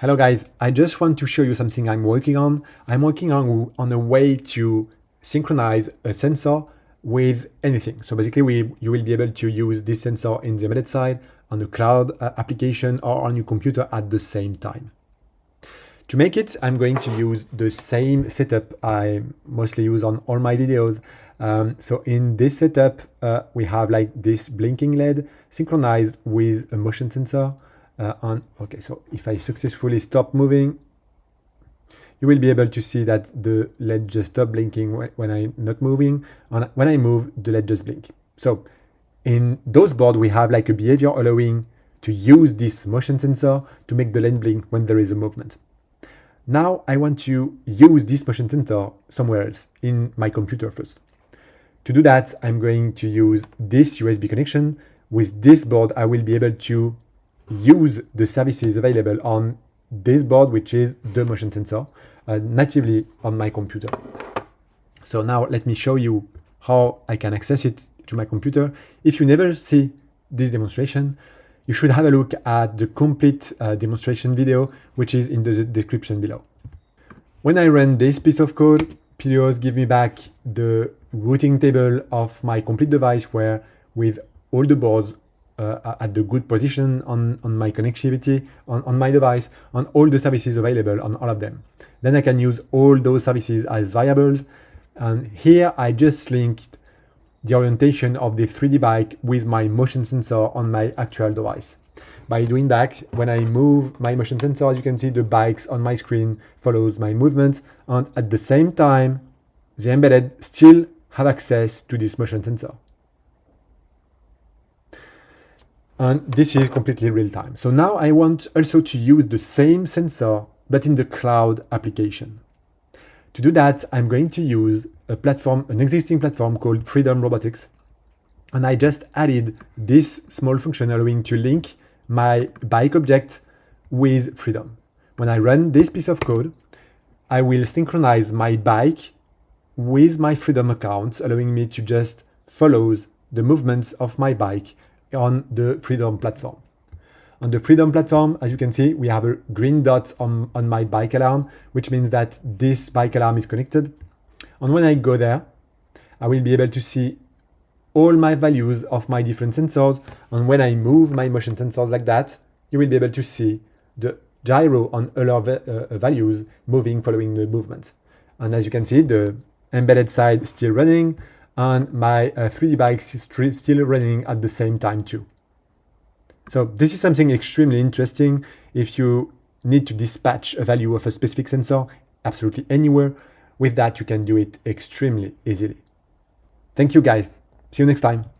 Hello guys, I just want to show you something I'm working on. I'm working on, on a way to synchronize a sensor with anything. So basically we, you will be able to use this sensor in the embedded side, on the cloud uh, application or on your computer at the same time. To make it, I'm going to use the same setup I mostly use on all my videos. Um, so in this setup, uh, we have like this blinking LED synchronized with a motion sensor uh, on, okay, so if I successfully stop moving, you will be able to see that the LED just stop blinking when I'm not moving. And when I move, the LED just blink. So in those boards, we have like a behavior allowing to use this motion sensor to make the LED blink when there is a movement. Now I want to use this motion sensor somewhere else in my computer first. To do that, I'm going to use this USB connection. With this board, I will be able to use the services available on this board, which is the motion sensor, uh, natively on my computer. So now let me show you how I can access it to my computer. If you never see this demonstration, you should have a look at the complete uh, demonstration video, which is in the description below. When I run this piece of code, Pyluos give me back the routing table of my complete device where with all the boards uh, at the good position on, on my connectivity on, on my device, on all the services available on all of them. Then I can use all those services as variables. And here I just linked the orientation of the 3D bike with my motion sensor on my actual device. By doing that, when I move my motion sensor, as you can see the bikes on my screen follows my movement. And at the same time, the embedded still have access to this motion sensor. And this is completely real time. So now I want also to use the same sensor, but in the cloud application. To do that, I'm going to use a platform, an existing platform called Freedom Robotics. And I just added this small function allowing to link my bike object with Freedom. When I run this piece of code, I will synchronize my bike with my Freedom account, allowing me to just follow the movements of my bike on the Freedom platform. On the Freedom platform, as you can see, we have a green dot on, on my bike alarm, which means that this bike alarm is connected. And when I go there, I will be able to see all my values of my different sensors. And when I move my motion sensors like that, you will be able to see the gyro on all of uh, values moving following the movement. And as you can see, the embedded side still running, and my uh, 3D bikes is still running at the same time too. So this is something extremely interesting. If you need to dispatch a value of a specific sensor absolutely anywhere, with that you can do it extremely easily. Thank you guys. See you next time.